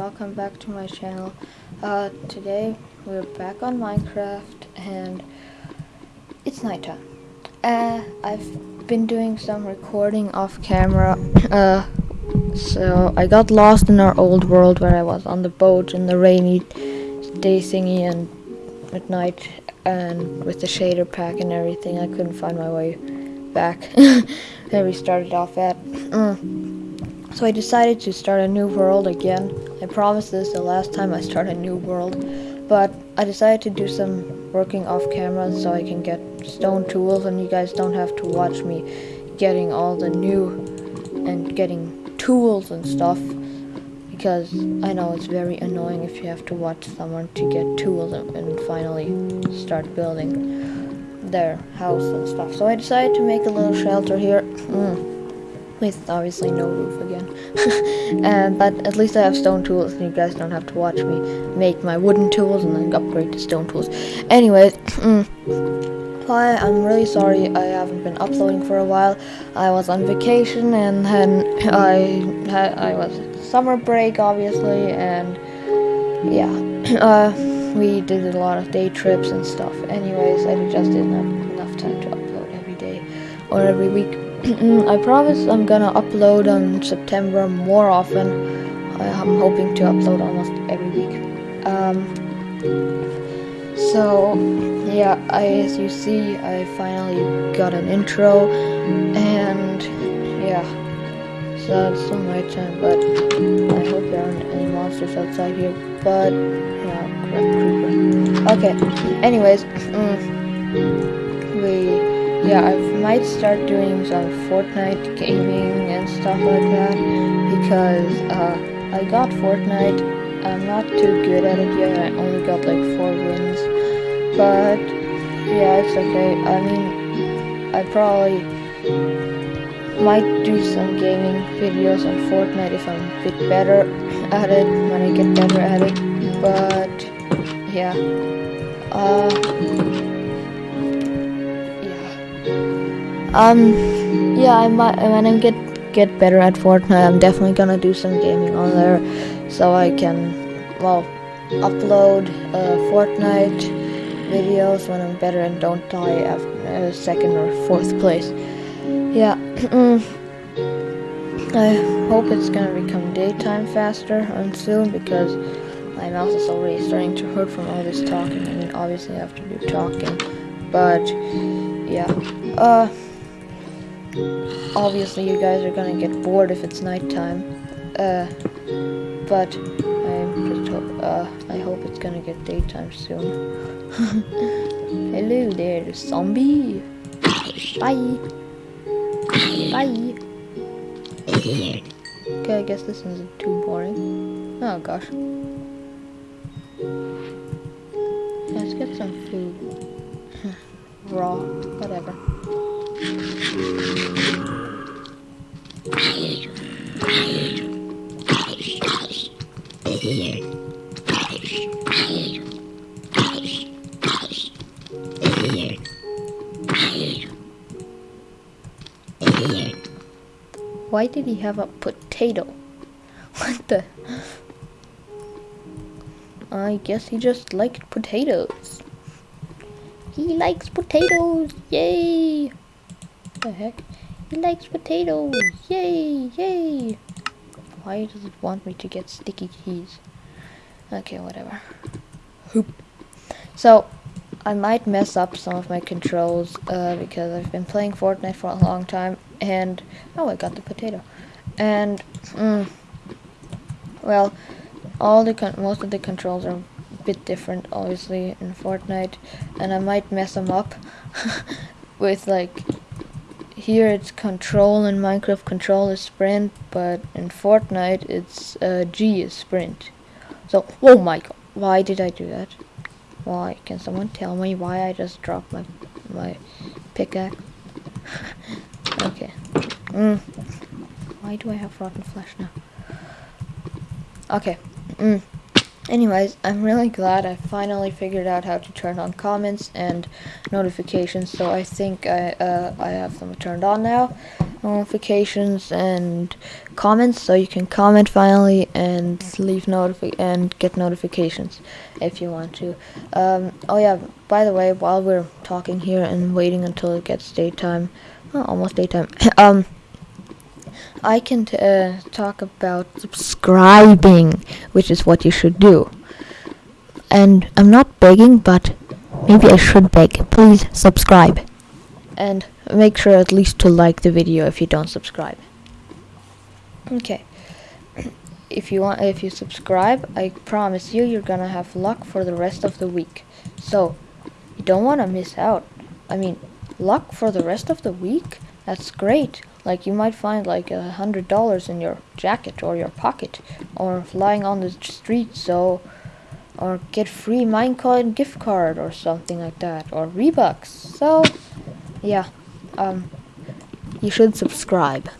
welcome back to my channel. Uh, today we're back on Minecraft and it's nighttime. Uh, I've been doing some recording off camera. Uh, so I got lost in our old world where I was on the boat in the rainy day thingy and at night and with the shader pack and everything I couldn't find my way back where we started off at. Mm. So I decided to start a new world again. I promised this the last time I start a new world, but I decided to do some working off camera so I can get stone tools and you guys don't have to watch me getting all the new and getting tools and stuff because I know it's very annoying if you have to watch someone to get tools and, and finally start building their house and stuff. So I decided to make a little shelter here. Mm. With obviously no roof again. and, but at least I have stone tools and you guys don't have to watch me make my wooden tools and then upgrade to stone tools. Anyways, mm, Hi, I'm really sorry I haven't been uploading for a while. I was on vacation and then I had, I was summer break obviously and yeah. Uh, we did a lot of day trips and stuff. Anyways, I just didn't have enough time to upload every day or every week. I promise I'm gonna upload on September more often. I'm hoping to upload almost every week. Um, so, yeah, I, as you see, I finally got an intro, and yeah, so it's still nighttime, but I hope there aren't any monsters outside here, but, yeah, creeper. Okay, anyways, mm, we yeah, I might start doing some Fortnite gaming and stuff like that because uh, I got Fortnite. I'm not too good at it yet. I only got like four wins, but yeah, it's okay. I mean, I probably might do some gaming videos on Fortnite if I'm a bit better at it when I get better at it. But yeah, uh. Um, yeah, I might when I get get better at Fortnite, I'm definitely gonna do some gaming on there, so I can, well, upload uh, Fortnite videos when I'm better and don't die after uh, second or fourth place. Yeah, I hope it's gonna become daytime faster and soon because my mouth is already starting to hurt from all this talking. I mean, obviously I have to do talking, but yeah, uh obviously you guys are gonna get bored if it's nighttime. Uh, but I'm just ho uh, I hope it's gonna get daytime soon. Hello there, zombie. Bye. Bye. Okay, I guess this isn't too boring. Oh gosh. Let's get some food. Raw, whatever. Why did he have a potato? What the? I guess he just liked potatoes. He likes potatoes. Yay! The heck? He likes potatoes. Yay! Yay! Why does it want me to get sticky keys? Okay, whatever. Hoop. So, I might mess up some of my controls uh, because I've been playing Fortnite for a long time and oh I got the potato and mm, well all the most of the controls are a bit different obviously in Fortnite and I might mess them up with like here it's control in Minecraft control is sprint but in Fortnite it's uh, G is sprint so oh my god why did I do that why can someone tell me why I just dropped my my pickaxe Okay. Mm. Why do I have rotten flesh now? Okay. Mm. Anyways, I'm really glad I finally figured out how to turn on comments and notifications. So I think I uh, I have them turned on now, notifications and comments. So you can comment finally and leave notifi and get notifications if you want to. Um, oh yeah, by the way, while we're talking here and waiting until it gets daytime, well, almost daytime. um. I can uh, talk about subscribing, which is what you should do. And I'm not begging, but maybe I should beg. Please subscribe. And make sure at least to like the video if you don't subscribe. Okay. If you want if you subscribe, I promise you you're to have luck for the rest of the week. So, you don't want to miss out. I mean, luck for the rest of the week? That's great. Like you might find like a hundred dollars in your jacket or your pocket or lying on the street so or get free Minecraft gift card or something like that or Rebucks. So yeah, um, you should subscribe.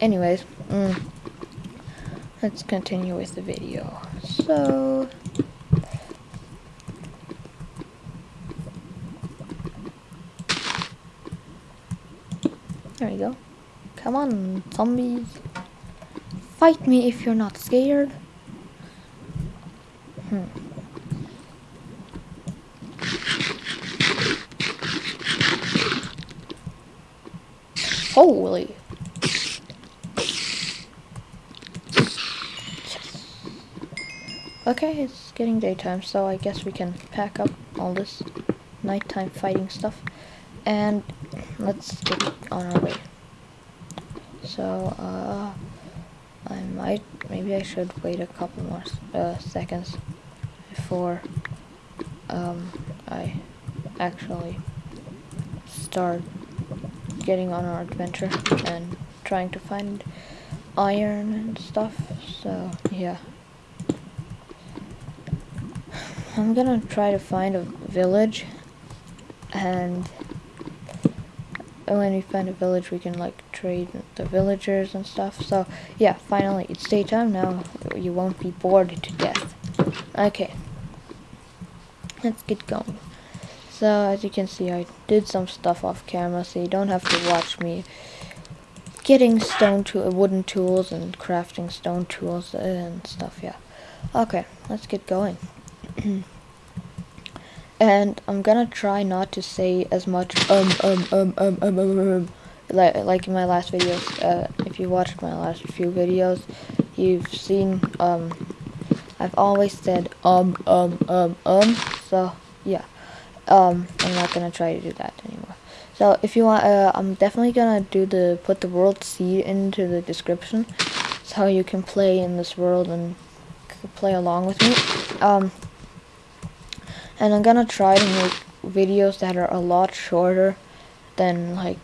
Anyways, mm, let's continue with the video. So There you go. Come on, zombies. Fight me if you're not scared. Hmm. Holy. Okay, it's getting daytime, so I guess we can pack up all this nighttime fighting stuff. And let's get on our way. So, uh, I might, maybe I should wait a couple more uh, seconds before um, I actually start getting on our adventure and trying to find iron and stuff. So, yeah. I'm gonna try to find a village and when we find a village we can like trade the villagers and stuff. So yeah finally it's daytime now. You won't be bored to death. Okay. Let's get going. So as you can see I did some stuff off camera so you don't have to watch me getting stone to wooden tools and crafting stone tools and stuff yeah. Okay let's get going and I'm gonna try not to say as much um um um um um um, um, um like like in my last videos. Uh, if you watched my last few videos, you've seen um I've always said um um um um. So yeah, um I'm not gonna try to do that anymore. So if you want, uh, I'm definitely gonna do the put the world seed into the description, so you can play in this world and play along with me. Um and I'm gonna try to make videos that are a lot shorter than like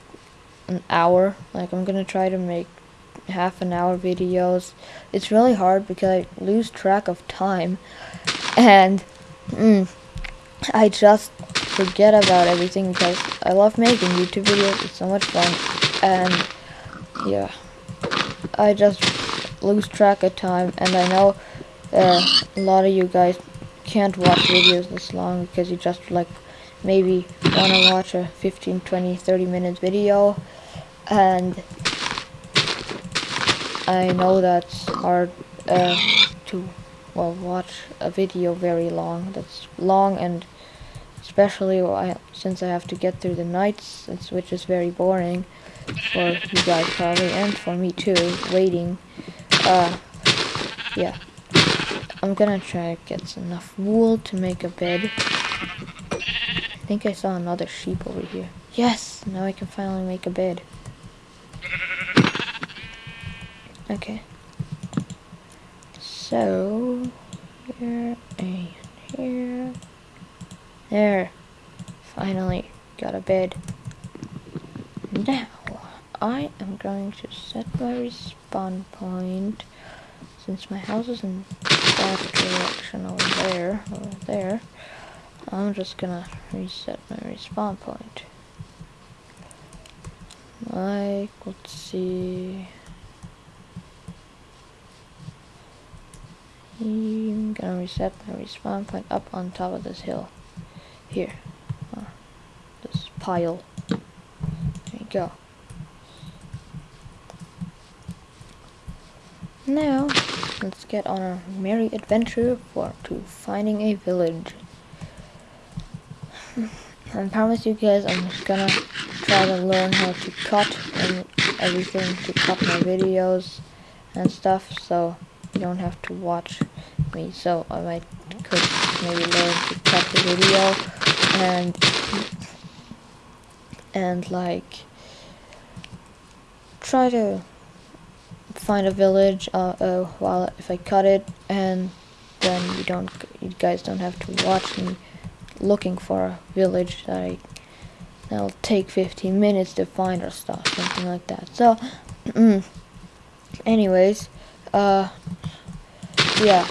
an hour. Like I'm gonna try to make half an hour videos. It's really hard because I lose track of time. And mm, I just forget about everything because I love making YouTube videos. It's so much fun. And yeah. I just lose track of time. And I know uh, a lot of you guys can't watch videos this long because you just like maybe want to watch a 15 20 30 minutes video. And I know that's hard uh, to well watch a video very long. That's long and especially since I have to get through the nights which is very boring for you guys probably and for me too waiting. Uh yeah I'm gonna try to get enough wool to make a bed. I think I saw another sheep over here. Yes! Now I can finally make a bed. Okay. So, here and here. There. Finally got a bed. Now, I am going to set my respawn point since my house is in direction over there, over there, I'm just gonna reset my respawn point. Like, let's see. I'm gonna reset my respawn point up on top of this hill. Here. Uh, this pile. There you go. Now, let's get on our merry adventure for to finding a village. I promise you guys I'm just gonna try to learn how to cut and everything to cut my videos and stuff so you don't have to watch me so I might could maybe learn to cut the video and and like try to find a village uh, uh, while if I cut it and then you don't you guys don't have to watch me looking for a village that I that'll take 15 minutes to find or stuff something like that. So anyways uh yeah.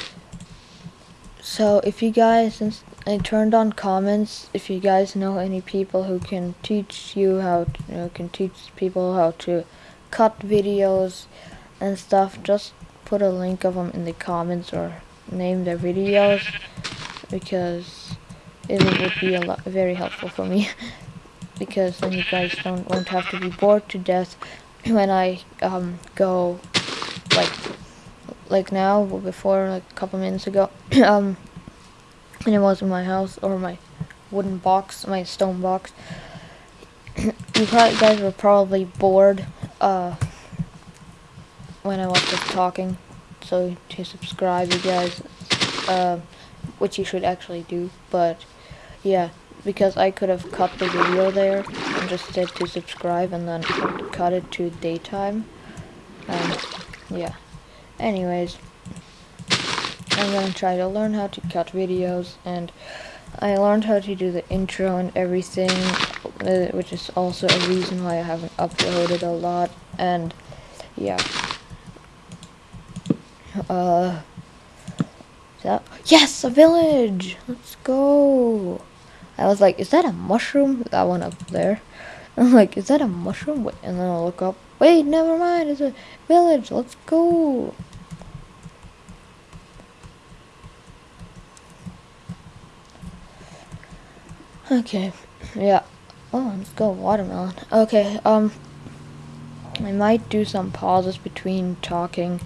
So if you guys since I turned on comments if you guys know any people who can teach you how to, you know, can teach people how to cut videos and stuff just put a link of them in the comments or name their videos because it would be a lot very helpful for me. Because then you guys don't won't have to be bored to death when I um go like like now before like a couple minutes ago um and it was in my house or my wooden box my stone box you guys were probably bored uh when I was just talking so to subscribe you guys uh, which you should actually do but yeah because I could have cut the video there and just said to subscribe and then cut it to daytime and yeah. Anyways I'm gonna try to learn how to cut videos and I learned how to do the intro and everything uh, which is also a reason why I haven't uploaded a lot and yeah uh that yes a village let's go I was like, is that a mushroom? That one up there. I'm like, is that a mushroom? Wait, and then I'll look up. Wait, never mind. It's a village. Let's go. Okay. Yeah. Oh, let's go watermelon. Okay. Um, I might do some pauses between talking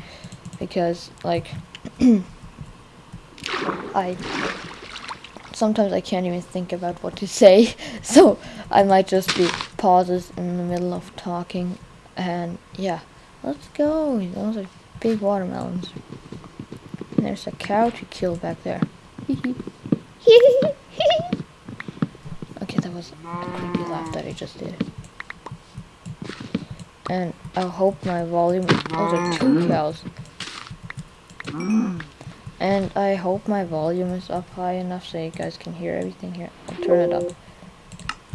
because, like, I sometimes I can't even think about what to say. So I might just be pauses in the middle of talking. And yeah, let's go. Those are big watermelons. And there's a cow to kill back there. okay, that was a creepy laugh that I just did. And I hope my volume. Those are two cows. And I hope my volume is up high enough so you guys can hear everything here. I'll turn it up.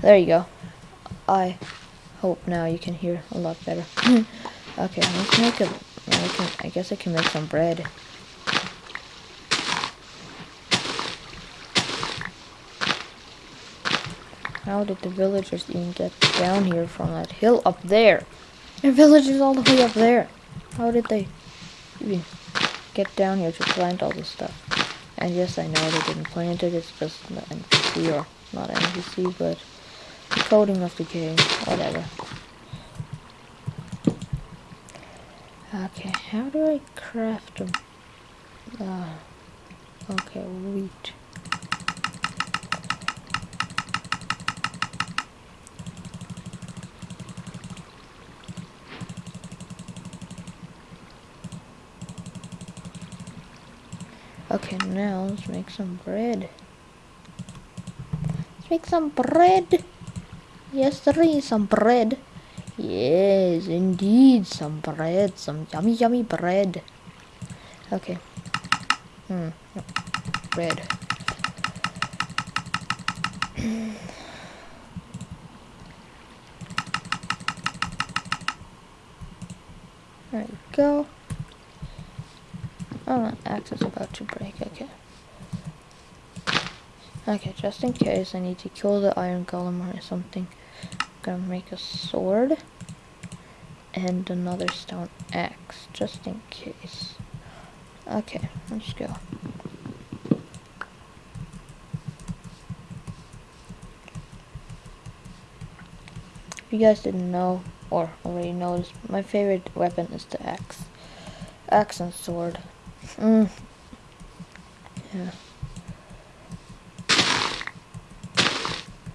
There you go. I hope now you can hear a lot better. okay, let's make a... I, can, I guess I can make some bread. How did the villagers even get down here from that hill up there? Their village is all the way up there. How did they even get down here to plant all this stuff. And yes, I know they didn't plant it, it's just an NPC, or not NPC, but coding of the game, whatever. Okay, how do I craft them? Uh, okay, wheat. Okay, now let's make some bread. Let's make some bread. Yes, there is some bread. Yes, indeed, some bread. Some yummy, yummy bread. Okay. Hmm. Bread. there we go. Oh, my axe is about to break, okay. Okay, just in case I need to kill the iron golem or something, I'm gonna make a sword and another stone axe, just in case. Okay, let's go. If you guys didn't know, or already noticed, my favorite weapon is the axe. Axe and sword. Mm. Yeah.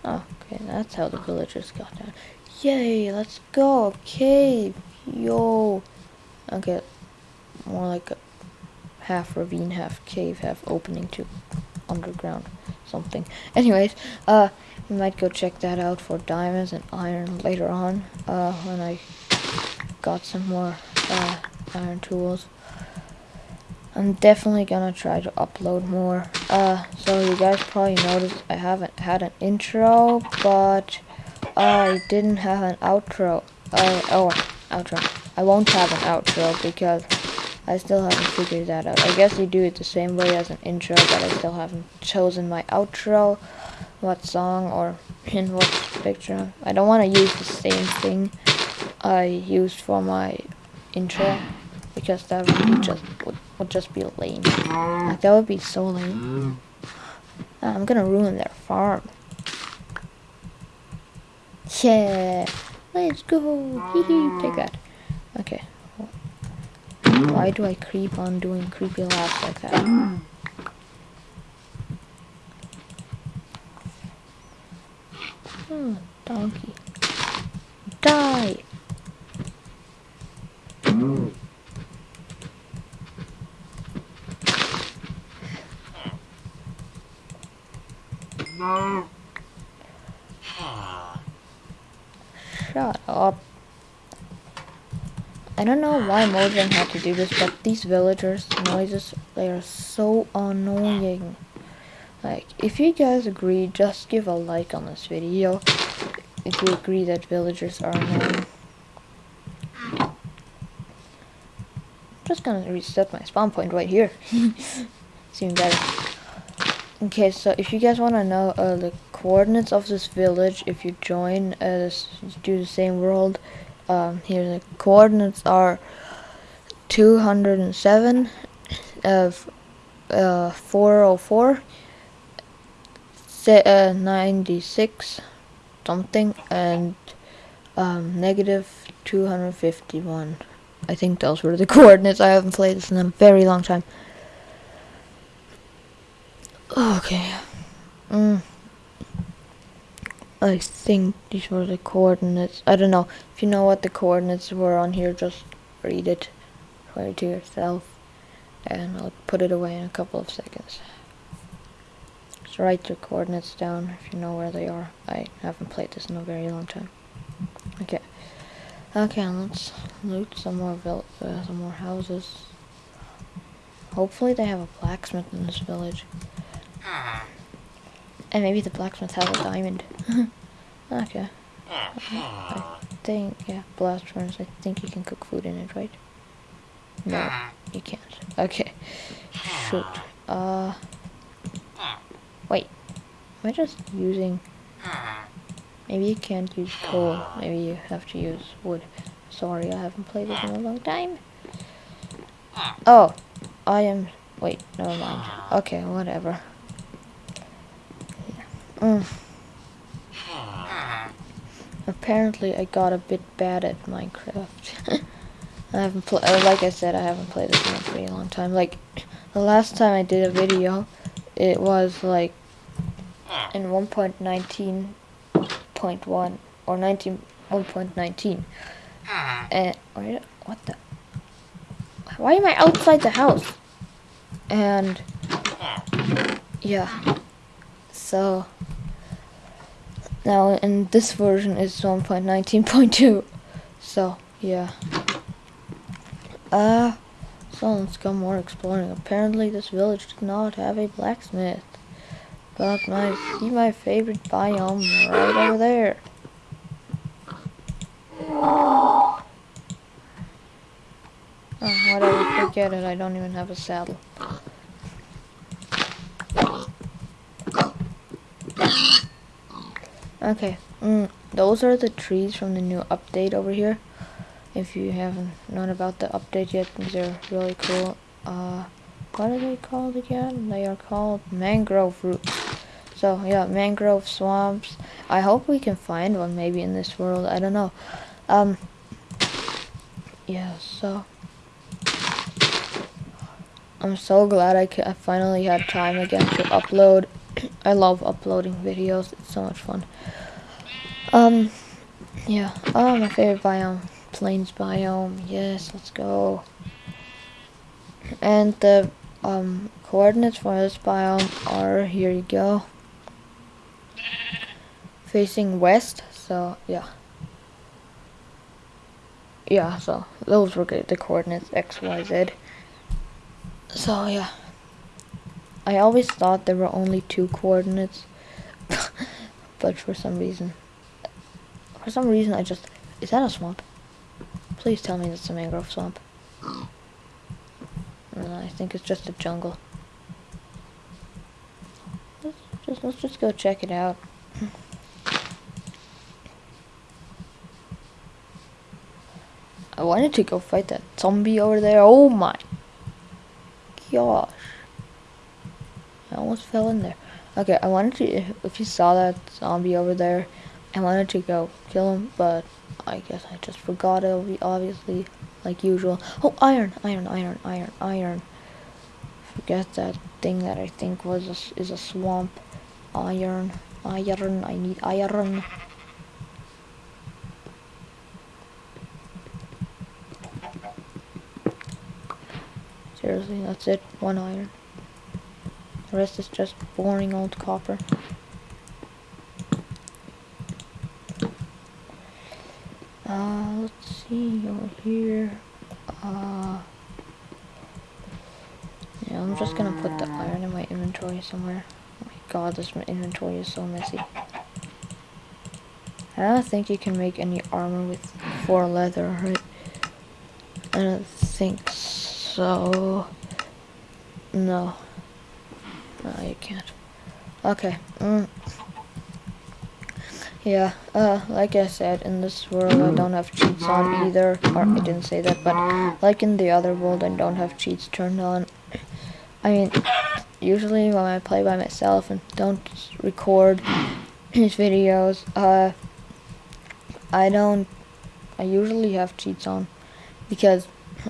Okay, that's how the villagers got down. Yay, let's go. Cave. Yo. Okay, more like a half ravine, half cave, half opening to underground something. Anyways, uh, we might go check that out for diamonds and iron later on, uh, when I got some more, uh, iron tools. I'm definitely gonna try to upload more. Uh, so you guys probably noticed I haven't had an intro, but I didn't have an outro. Uh, oh, outro. I won't have an outro because I still haven't figured that out. I guess you do it the same way as an intro, but I still haven't chosen my outro, what song or in what picture. I don't want to use the same thing I used for my intro because that would just would, would just be lame. Like that would be so lame. Uh, I'm gonna ruin their farm. Yeah, let's go. Take that. Okay. Why do I creep on doing creepy laughs like that? Oh, donkey. Die! No. Shut up. I don't know why Mojang had to do this, but these villagers' noises, they are so annoying. Like, if you guys agree, just give a like on this video. If you agree that villagers are annoying. I'm just gonna reset my spawn point right here. Seem better. Okay, so if you guys want to know uh, the coordinates of this village, if you join uh, this, do the same world, um, here the coordinates are 207 of uh, 404 uh, 96 something and um, negative 251 I think those were the coordinates. I haven't played this in a very long time. Okay. Mm. I think these were the coordinates. I don't know. If you know what the coordinates were on here, just read it for to yourself. And I'll put it away in a couple of seconds. Just write your coordinates down if you know where they are. I haven't played this in a very long time. Okay. Okay, let's loot some more uh, some more houses. Hopefully they have a blacksmith in this village. And maybe the blacksmith has a diamond. okay. I think, yeah, blast furnace. I think you can cook food in it, right? No, you can't. Okay. Shoot. Uh. Wait. Am I just using... Maybe you can't use coal. Maybe you have to use wood. Sorry, I haven't played this in a long time. Oh. I am... Wait, never mind. Okay, whatever. Mm. Apparently, I got a bit bad at Minecraft. I haven't played, uh, like I said, I haven't played this in a pretty long time. Like, the last time I did a video, it was like in 1.19.1 or 19 1.19. And what the? Why am I outside the house? And yeah, so. Now, in this version is 1.19.2. So, yeah. Uh, so let's go more exploring. Apparently this village did not have a blacksmith. But my, see my favorite biome right over there. Oh, whatever, forget it. I don't even have a saddle. Okay, mm, those are the trees from the new update over here. If you haven't known about the update yet, these are really cool. Uh, what are they called again? They are called mangrove roots. So yeah, mangrove swamps. I hope we can find one maybe in this world. I don't know. Um. Yeah. So. I'm so glad I, I finally had time again to upload. I love uploading videos. It's so much fun. Um. Yeah. Oh, my favorite biome, plains biome. Yes, let's go. And the um, coordinates for this biome are here you go facing west so yeah yeah so those were the coordinates x y z so yeah I always thought there were only two coordinates but for some reason for some reason I just is that a swamp please tell me that's a mangrove swamp I think it's just a jungle. Let's just, let's just go check it out. I wanted to go fight that zombie over there. Oh my gosh. Almost fell in there. Okay, I wanted to, if you saw that zombie over there, I wanted to go kill him, but I guess I just forgot it, obviously like usual. Oh, iron, iron, iron, iron, iron. Forget that thing that I think was a, is a swamp. Iron, iron, I need iron. Seriously, that's it. One iron. The rest is just boring old copper. Uh, let's see over here. Uh, yeah, I'm just gonna put the iron in my inventory somewhere. Oh my god, this inventory is so messy. I don't think you can make any armor with four leather, right? I don't think so. No. Can't. Okay. Mm. Yeah, uh, like I said, in this world I don't have cheats on either, or I didn't say that, but like in the other world I don't have cheats turned on. I mean, usually when I play by myself and don't record these videos, uh, I don't, I usually have cheats on, because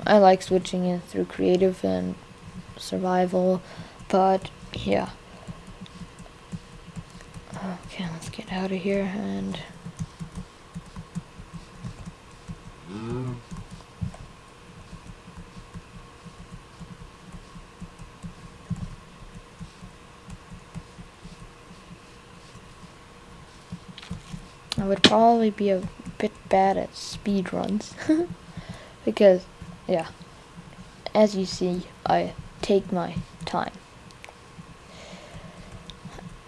I like switching it through creative and survival, but yeah. Okay, let's get out of here and... I would probably be a bit bad at speed runs. Because yeah as you see I take my time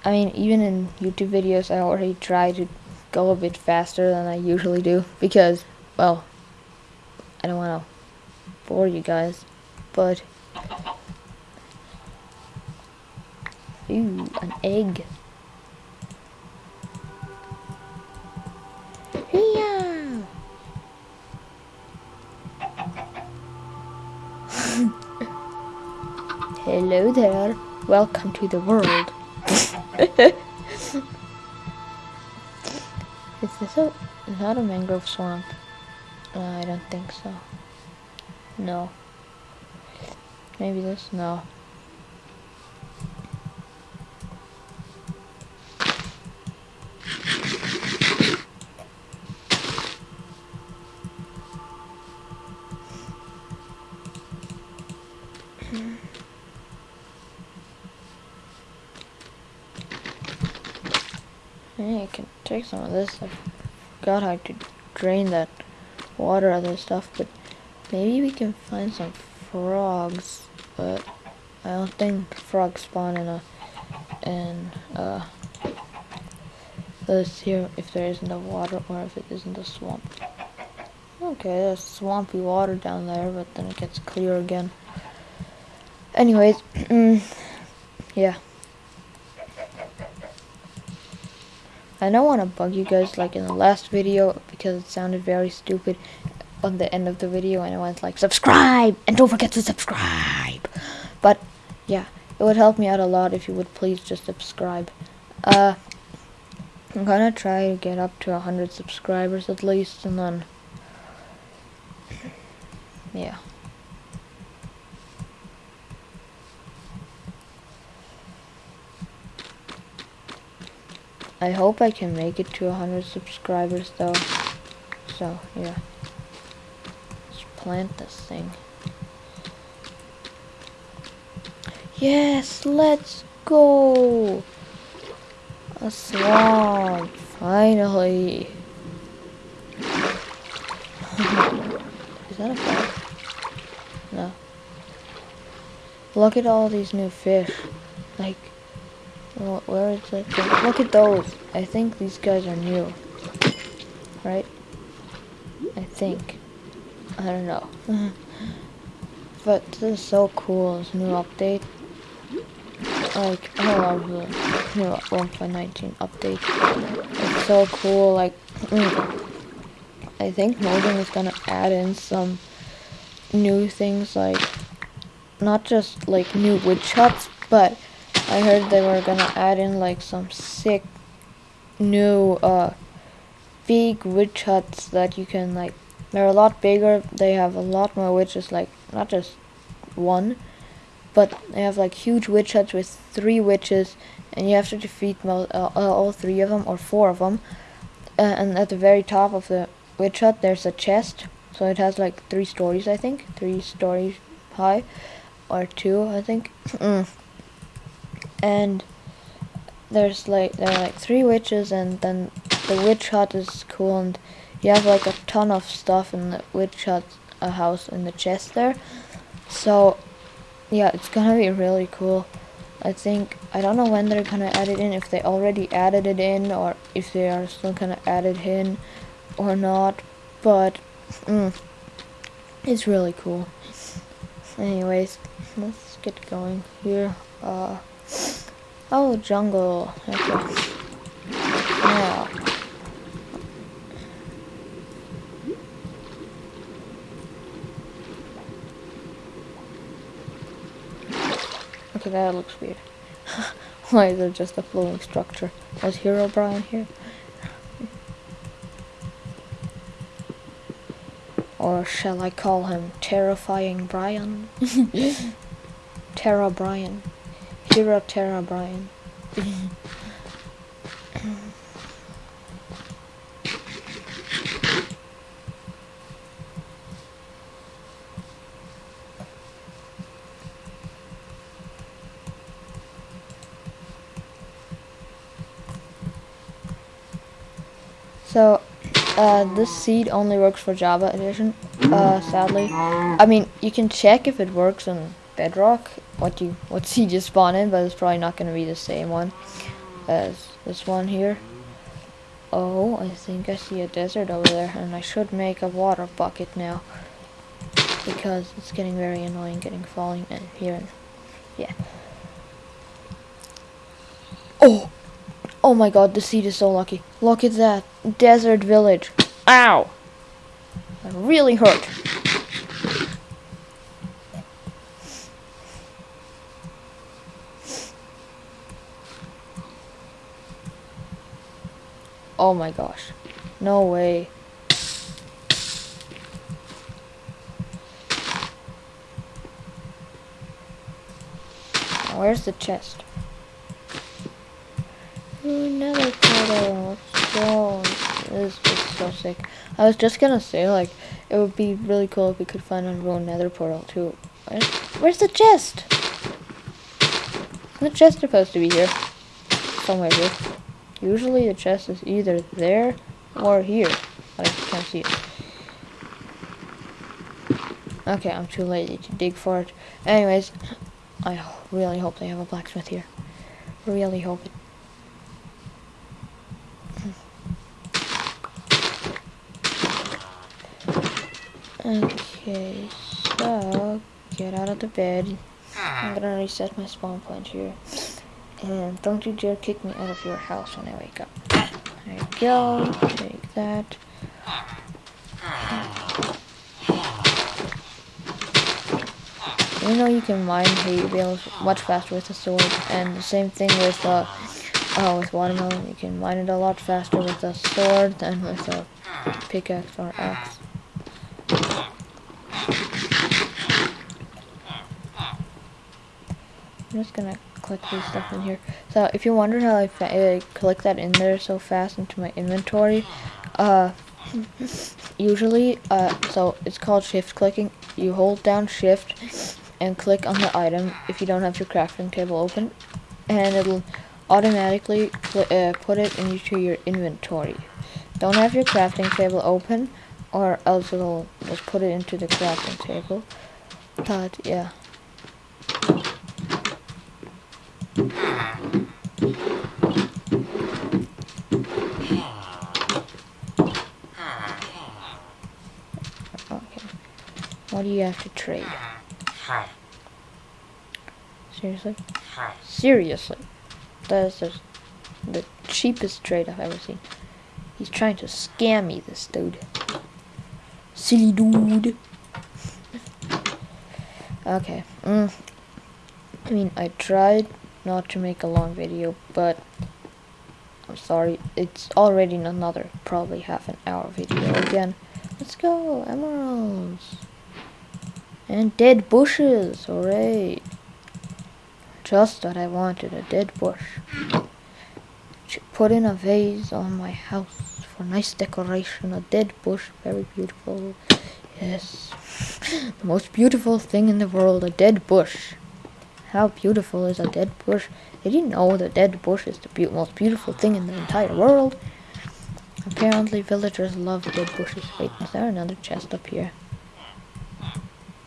I mean, even in YouTube videos, I already try to go a bit faster than I usually do because, well, I don't want to bore you guys, but, ooh, an egg. Yeah. Hello there. Welcome to the world. Is this a not a mangrove swamp? No, I don't think so. No. Maybe this? No. I can take some of this. I forgot how to drain that water out of stuff, but maybe we can find some frogs, but I don't think frogs spawn in a in uh let's see if there isn't a water or if it isn't a swamp. Okay, there's swampy water down there, but then it gets clear again. Anyways, yeah. I don't want to bug you guys like in the last video because it sounded very stupid on the end of the video and I went like subscribe and don't forget to subscribe But yeah, it would help me out a lot if you would please just subscribe. Uh, I'm gonna try to get up to 100 subscribers at least, and then, yeah. I hope I can make it to 100 subscribers though. So, yeah. Let's plant this thing. Yes, let's go! A swamp, finally. is that a bug? No. Look at all these new fish. Like, where is it? Look at those. I think these guys are new. Right? I think. I don't know. but this is so cool, this new update. Like, I love the new 1.19 update. It's so cool, like, I think Mojang is gonna add in some new things, like, not just, like, new witch huts, but I heard they were gonna add in like some sick new uh big witch huts that you can like they're a lot bigger they have a lot more witches like not just one but they have like huge witch huts with three witches and you have to defeat uh, all three of them or four of them uh, and at the very top of the witch hut there's a chest so it has like three stories I think three stories high or two I think. Mm and there's like there are like three witches and then the witch hut is cool and you have like a ton of stuff in the witch hut a house in the chest there. So yeah it's gonna be really cool. I think I don't know when they're gonna add it in if they already added it in or if they are still gonna add it in or not but mm, it's really cool. Anyways let's get going here. Uh Oh, jungle. Okay. Yeah. Okay, that looks weird. Why is it just a flowing structure? Was Brian here? or shall I call him Terrifying Brian? Terra Brian. Hero Terra Brian. so, uh, this seed only works for Java Edition, uh, sadly. I mean, you can check if it works on Bedrock, what you what seed you spawn in, but it's probably not going to be the same one as this one here. Oh, I think I see a desert over there, and I should make a water bucket now because it's getting very annoying getting falling in here. And, yeah. Oh, oh my God, the seed is so lucky. Look at that desert village. Ow! That really hurt. Oh my gosh. No way. Where's the chest? A nether portal. Go. This is so sick. I was just gonna say, like, it would be really cool if we could find a ruined nether portal, too. Where's, where's the chest? The chest supposed to be here. Somewhere here. Usually the chest is either there or here. But I can't see it. Okay, I'm too lazy to dig for it. Anyways, I really hope they have a blacksmith here. Really hope it. Okay, so get out of the bed. I'm gonna reset my spawn point here. And don't you dare kick me out of your house when I wake up. There you go. Take that. you know you can mine hay bales much faster with a sword, and the same thing with uh, uh with watermelon. You can mine it a lot faster with a sword than with a pickaxe or axe. I'm just gonna click these stuff in here. So if you wonder how I uh, click that in there so fast into my inventory, uh, usually, uh, so it's called shift clicking. You hold down shift and click on the item if you don't have your crafting table open, and it'll automatically uh, put it into your inventory. Don't have your crafting table open, or else it'll just put it into the crafting table. But yeah. What do you have to trade? Seriously? Seriously. That is just the cheapest trade I've ever seen. He's trying to scam me, this dude. Silly dude. okay. Mm. I mean, I tried not to make a long video, but I'm sorry. It's already another, probably half an hour video again. Let's go, emeralds. And dead bushes, hooray. Just what I wanted, a dead bush. Put in a vase on my house for nice decoration. A dead bush, very beautiful. Yes. The most beautiful thing in the world, a dead bush. How beautiful is a dead bush? Did you know the dead bush is the be most beautiful thing in the entire world? Apparently villagers love dead bushes. Wait, is there another chest up here?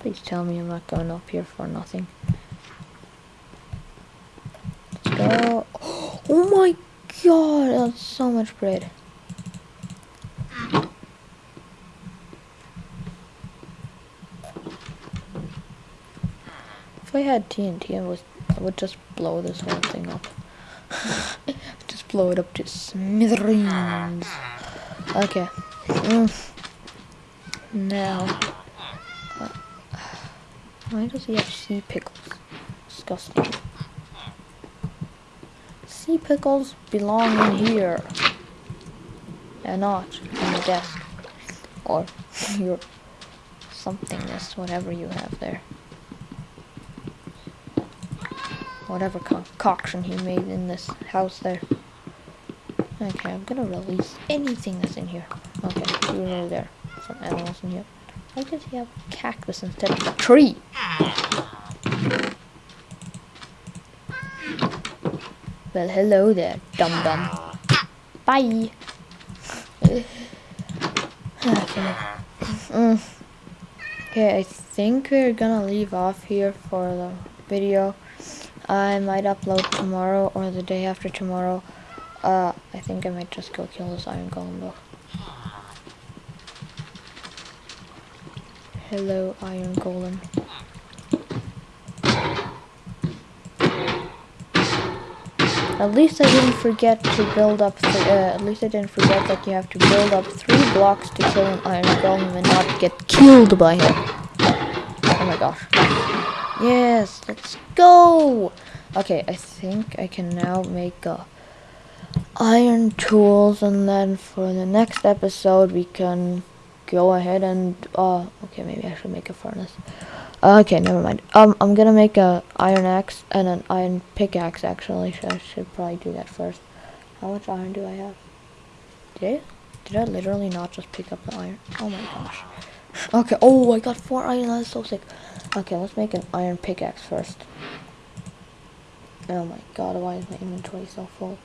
Please tell me I'm not going up here for nothing. Let's go. Oh my god, that's so much bread. If I had TNT, I, I would just blow this whole thing up. just blow it up to smithereens. Okay. Mm. Now. Why does he have sea pickles? Disgusting. Sea pickles belong in here. And not on the desk. Or your somethingness, whatever you have there. Whatever concoction he made in this house there. Okay, I'm gonna release anything that's in here. Okay, you there. Some animals in here. Why does he have a cactus instead of a tree? Well, hello there, dum-dum. Bye. okay. Mm. Okay, I think we're gonna leave off here for the video. I might upload tomorrow or the day after tomorrow. Uh, I think I might just go kill this iron golem though. Hello, Iron Golem. At least I didn't forget to build up, uh, at least I didn't forget that you have to build up three blocks to kill an Iron Golem and not get killed by him. Oh my gosh. Yes, let's go! Okay, I think I can now make a iron tools and then for the next episode we can go ahead and uh okay maybe I should make a furnace. Uh, okay never mind. Um I'm gonna make a iron axe and an iron pickaxe actually. So I should probably do that first. How much iron do I have? Did I, did I literally not just pick up the iron? Oh my gosh. Okay oh I got four iron. That's so sick okay let's make an iron pickaxe first oh my god why is my inventory so full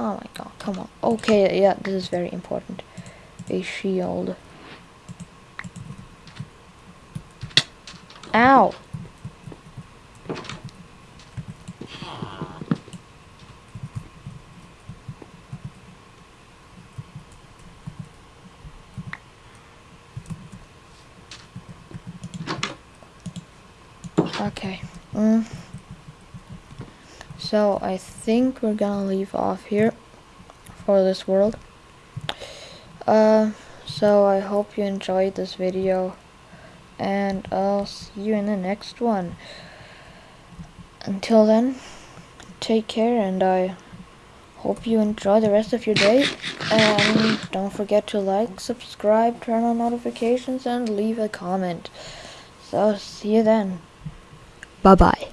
Oh my god, come on. Okay, yeah, this is very important a shield. Ow! Okay. Mm. So I think we're gonna leave off here for this world. Uh, so I hope you enjoyed this video. and I'll see you in the next one. Until then, take care and I hope you enjoy the rest of your day. And don't forget to like, subscribe, turn on notifications, and leave a comment. So, see you then. Bye bye.